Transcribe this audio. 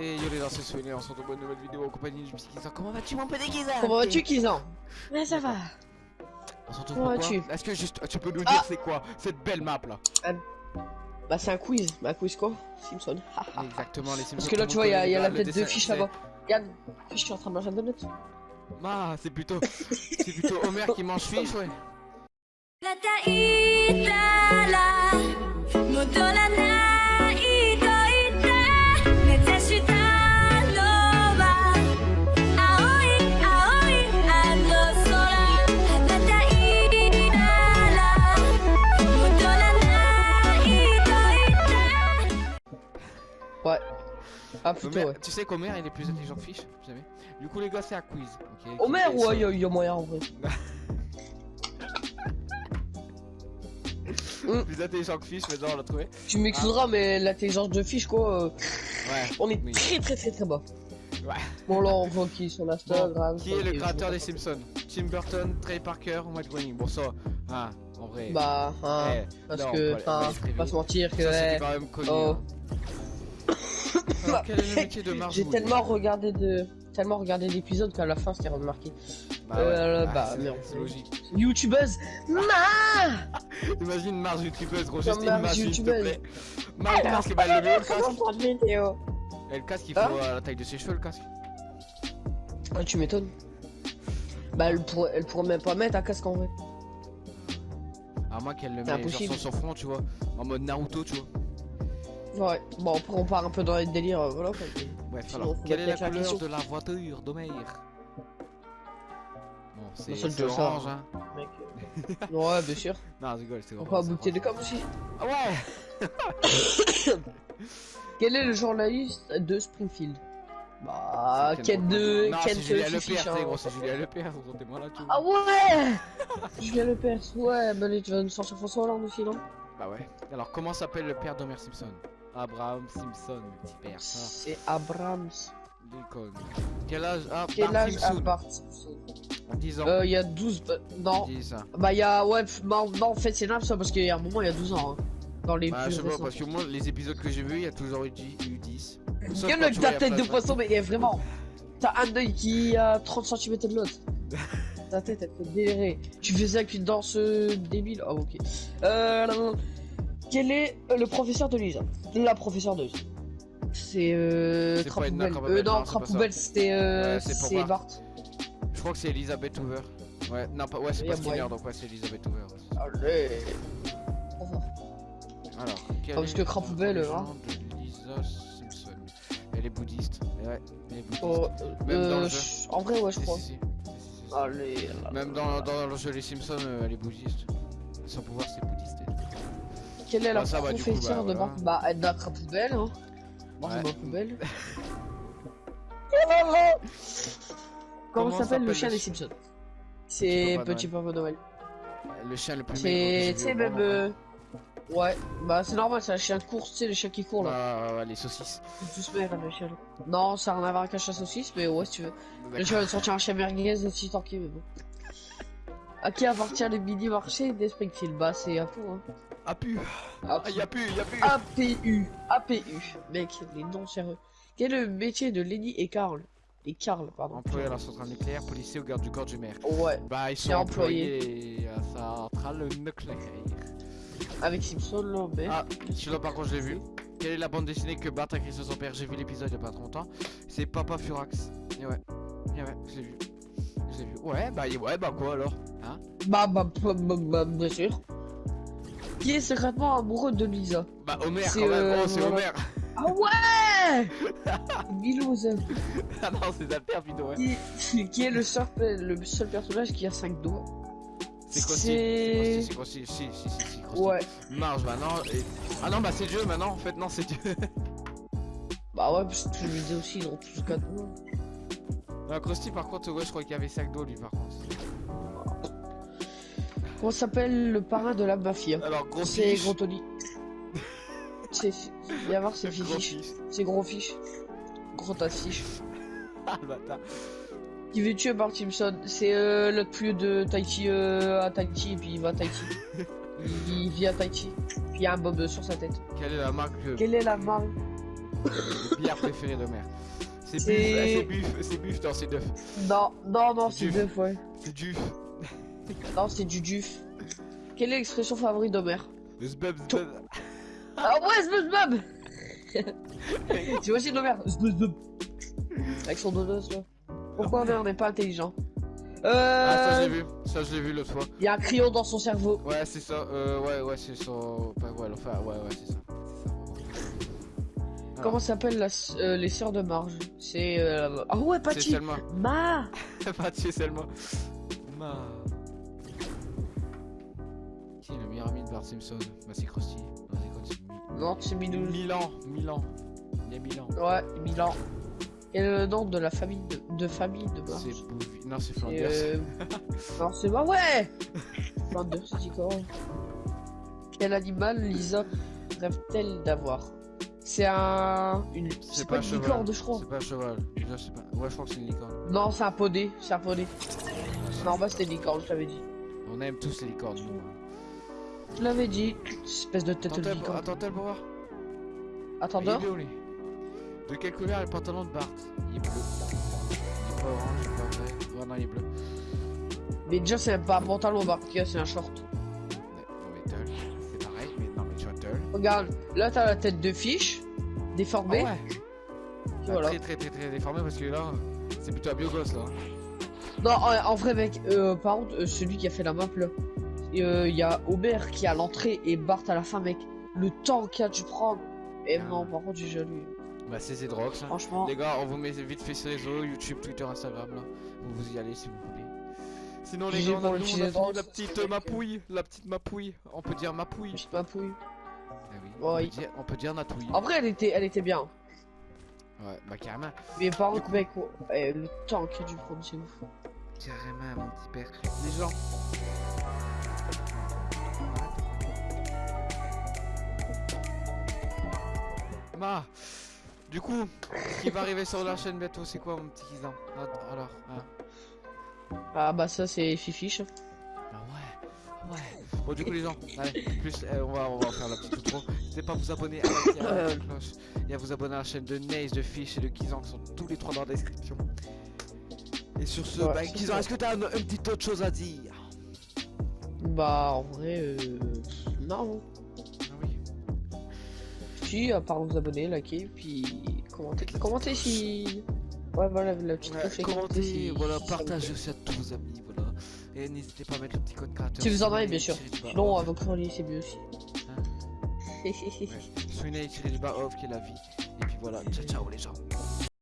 Et yo les c'est Soigné, on se retrouve pour une nouvelle vidéo en compagnie du petit Kizan. Comment vas-tu mon petit Kizan? Comment vas-tu, Kizan? Mais ça va. On se retrouve pour quoi Est-ce que juste, tu peux nous Ah dire c'est quoi cette belle map là? Bah, c'est un quiz. Bah, quiz quoi? Simpson. Exactement, les Simpsons. Parce que là, tu vois, il y a, la tête de fiche là-bas. Regarde, fiche qui est en train de manger un donut. Ah, c'est plutôt, c'est plutôt Homer qui mange fiche, ouais. Plutôt, Homer- ouais. Tu sais qu'Homer il est plus intelligent que vous savez? Du coup les gars c'est un quiz. ok Homer, Qui- ouais, il y, a- moyen en vrai. Plus intelligent que fiche, maintenant on l'a trouvé. Tu m'excuseras, mais l'intelligence de fiche quoi, euh, Ouais. on est Oui. très très très très bas. Ouais. Bon, là, on voit qui sur l'Instagram. Qui est le créateur des Simpsons? Tim Burton, Trey Parker ou Matt Groening? Bon ça, ah, en vrai. Bah, hein, eh, parce non, que, enfin, faut pas se mentir que. Ça ouais, quand même connu. Oh. hein. Alors, quel est le métier de Marge J'ai tellement regardé de. Tellement regardé d'épisodes qu'à la fin c'était remarqué. Bah, Euh, ouais. bah, c'est- merde. c'est logique. YouTubeuse Ma Imagine Marge youtubeuse, gros, juste Marge imagine s'il te plaît. Marge, le casque, bah, le casque. Vidéo Et le casque il Hein faut à la taille de ses cheveux, le casque. Ah, tu m'étonnes. Bah, elle pourrait, elle pourrait même pas mettre un casque en vrai. À moins qu'elle le C'est met genre sur son front, tu vois. En mode Naruto, tu vois. Ouais, bon, après on part un peu dans les délires, euh, voilà quoi. Bref, Sinon, alors, quelle est la couleur question. de la voiture d'Homer Bon, c'est ça, orange, hein. Mec. euh, ouais, bien sûr. Non, je rigole, c'est orange. Encore c'est boucler de com aussi. Ah ouais Quel est le journaliste de Springfield? Bah, Kent de. C'est Julien Lepers, hein. c'est gros, c'est Julien Lepers, t'es moi là, tu vois. Ah ouais Julien Lepers, ouais, bah tu vas nous sortir François Hollande aussi, non? Bah ouais. Alors, comment s'appelle le père d'Homer Simpson? Abraham Simpson, petit père, ça. C'est Abrams. Lincoln. Quel âge a Quel Bart âge a Simpson Bart Simpson 10 ans. Euh, il y a 12. bah, non, 10 ans. bah il y a. Ouais, non, non, en fait, c'est énorme ça parce qu'il y a un moment, il y a 12 ans. Hein, dans les Bah, plus je sais pas, récents. parce que moi, les épisodes que j'ai vus, il y a toujours eu 10. eu 10. Sauf Regarde quand le ta tête il y a de poisson, mais vraiment. T'as un œil qui a 30 cm de l'autre. Ta tête, elle fait délirer. Tu fais ça avec une danse euh, débile. Ah, ok. Euh. Quel est euh, le professeur de Lisa La professeure de. C'est euh. Crapoubelle. Krabappel, Euh, non, non, c'est pas Crapoubelle, ça. c'était. Euh, Ouais, c'est Bart. Je crois que c'est Elizabeth Hoover. Ouais, non, pas, ouais, c'est pas Skinner, donc ouais, c'est Elizabeth Hoover. Allez. Alors, parce que Crapoubelle, le hein. nom de Lisa Simpson? Elle est bouddhiste. Ouais, elle est bouddhiste. Oh, Même dans euh, le jeu. je- en vrai, ouais, je crois. Allez. Même dans, dans le jeu Les Simpsons, elle est bouddhiste. Son pouvoir, c'est bouddhiste. Elle. Quelle est la Bah, ça coup, professeure bah, de. Bart Bah, Edna Crapoubelle, hein. Bart Ouais. ma poubelle. Comment Comment s'appelle le chien des Simpsons C'est Petit Papa Noël. Le chien le plus C'est, tu sais, même. vrai. euh, Ouais, bah c'est normal, c'est un chien de course, tu sais, le chien qui court là. Ah, ouais, les saucisses. Tous maigres, le chien. Non, ça n'a rien à voir avec un chien saucisse, mais ouais, si tu veux. Le chien va sortir un chien merguez aussi tranquille, mais bon. À qui appartient le mini marché des Springfield? Bah, c'est à hein. Ah, pu Ah, y'a plus, y'a plus APU, APU, mec, les noms sérieux. Quel est le métier de Lenny et Carl? Et Carl, pardon. Employé à la centrale nucléaire, policier ou garde du corps du maire. Ouais, Bah, ils sont C'est employé. employés à la centrale nucléaire. avec Simpson là, mais. Ah, celui-là par contre je l'ai vu. Quelle est la bande dessinée que Bart a écrit sur son père? J'ai vu l'épisode il y a pas trop longtemps. C'est Papa Furax. Et ouais, et ouais, je l'ai vu. Je l'ai vu. Ouais, bah ouais, bah quoi alors? Hein Bah, bah, bah, bah, bah, bien sûr. Qui est secrètement amoureux de Lisa Bah Homer C'est, quand même, euh, gros, c'est. Homer. Ah ouais Milouz. ah non, c'est Pino, ouais. Qui, qui est le seul, le seul personnage qui a 5 doigts C'est Krusty. C'est- C'est Krusty, si, si, si. Ouais. Marge maintenant. Et... Ah non, bah c'est Dieu maintenant en fait, non, c'est Dieu. Bah ouais, parce que je disais aussi, ils ont tous 4 doigts. non, Krusty par contre, ouais, je crois qu'il y avait 5 dos lui par contre. Comment s'appelle le parrain de la mafia Alors, gros C'est. Gros Tony. C'est. Viens voir, c'est fiche. C'est Gros Fiche. Gros tas de fiche. Ah, le bâtard. Qui veut tuer Bart Simpson C'est euh, l'autre plus de Tahiti euh, à Tahiti et puis il va à Tahiti. il, il vit à Tahiti. Puis il y a un bob sur sa tête. Quelle est la marque de... Quelle est la marque? Le bière préféré de mer. C'est buff, c'est buff, c'est buff, non c'est duf. Non, non, non, C'est c'est du- deux, ouais. C'est duf. Non, c'est du duf. Quelle est l'expression favorite d'Homer Zbub, zbub. Ah ouais, SpongeBob C'est aussi d'Homer, SpongeBob. Avec son dodo, vois. Pourquoi Homer n'est pas intelligent Ah ça je l'ai Euh... vu, ça je l'ai vu l'autre fois. Il y a un crayon dans son cerveau. Ouais c'est ça, euh, ouais ouais c'est ça. Enfin, ouais, enfin, ouais ouais c'est ça. Comment s'appellent la s- euh, les sœurs de Marge? C'est... Euh... Ah ouais, C'est Patty Selma. Ma Patty et Selma. Ma. Meilleur ami de Bart Simpson Bah c'est Krusty. Non c'est quoi c'est Non, c'est Mi- Minou. Milan, Milan. Il y a Milan. Ouais, Milan. Est le nom de la famille de, de famille de Marge C'est Bouvi- Non c'est Et, Flanders. euh... Non, c'est pas ouais Flanders, c'est quoi Quel animal Lisa rêve-t-elle d'avoir? C'est un... Une... C'est pas un une cheval. licorne, je crois. C'est pas un cheval. Sais pas. Ouais je crois que c'est une licorne. Non, c'est un poney, c'est un poney. Non, bah c'était une licorne, je l'avais dit. On aime tous les licornes. nous. Je l'avais dit, espèce de tête de Attends-tel licorne. attends-tel pour voir. Attends. De quelle couleur est le pantalon de Bart? Il est bleu. Il est pas orange, il est pas vrai. Ouais, non, il est bleu. Mais déjà, c'est pas un pantalon, Barkia, c'est un short. C'est pareil. Mais non, mais. Regarde, là t'as la tête de fiche, déformée. Ah ouais. voilà. Très, très, très, très déformé parce que là, c'est plutôt un biogos là. Non, en, en vrai, mec, euh, par contre, euh, celui qui a fait la map là, il euh, y a Aubert qui est à l'entrée et Bart à la fin, mec. Le temps qu'il a dû prendre. Et Ah. non, par contre, j'ai jaloux. Bah, c'est Zedrox. Franchement, Les gars, on vous met vite fait sur les réseaux, YouTube, Twitter, Instagram là. Vous vous y allez si vous voulez. Sinon, les gars, on a, nous, on a utilisé fini Drox. la petite euh, mapouille. La petite mapouille. On peut dire mapouille. petite mapouille. Ah oui. On, Ouais. peut dire, on peut dire natouille. En vrai, elle était, elle était bien. Ouais, bah carrément. Mais par contre, mec, oh, eh, le temps qu'il a dû prendre, c'est ouf. Carrément, mon petit père. Les gens. Ma, du coup, ce qui va arriver sur la chaîne bientôt, c'est quoi mon petit Kizan Att- Alors, hein. Ah bah ça, c'est Fifiche. Ah ouais, ouais. Bon, du coup, les gens, allez, plus, euh, on, va, on va faire la petite outro. N'hésitez pas à vous abonner à la, cloche et à vous abonner à la chaîne de Naze, de Fish et de Kizan qui sont tous les trois dans la description. Et sur ce, Ouais, bah, Kizan, est-ce que t'as une, une petite autre chose à dire? Bah, en vrai, euh... non. À part vous abonner, liker, puis commenter. Commenter si. Ouais, voilà, la petite Ouais, commentez, si- voilà, partagez aussi à tous vos amis, voilà. Et n'hésitez pas à mettre le petit code créateur. Si vous en avez, bien sûr. off. à vos chroniques, c'est mieux aussi. Ouais. Sweeney tiré du bas off qui est la vie. Et puis voilà, ciao ciao les gens.